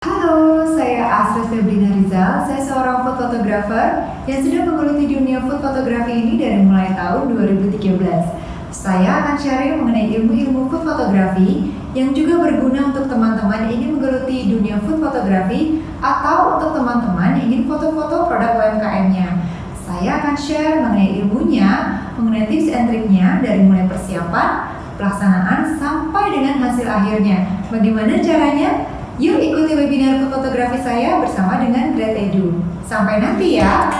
Halo, saya Asri Febrina Rizal. Saya seorang food photographer yang sudah menggeluti dunia food fotografi ini dari mulai tahun 2013. Saya akan sharing mengenai ilmu-ilmu food fotografi yang juga berguna untuk teman-teman yang ingin menggeluti dunia food fotografi atau untuk teman-teman yang ingin foto-foto produk UMKM-nya. Saya akan share mengenai ilmunya, mengenai tips and triknya dari mulai persiapan, pelaksanaan, sampai dengan hasil akhirnya. Bagaimana caranya? Yuk ikuti webinar fotografi saya bersama dengan Great Edu. Sampai nanti ya!